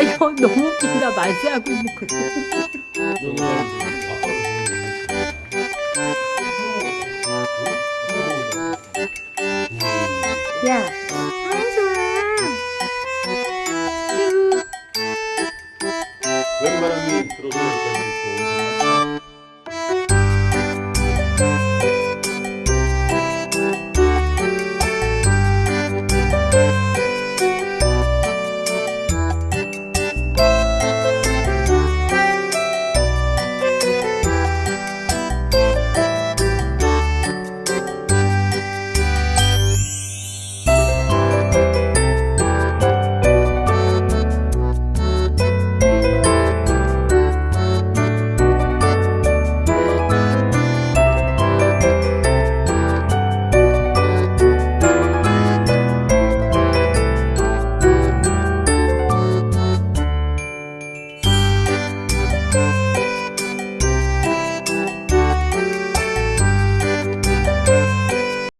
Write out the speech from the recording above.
이거 어, 너무 웃긴다 말세하고 있는 거. 야, 한솔아. 웬바람이 들어서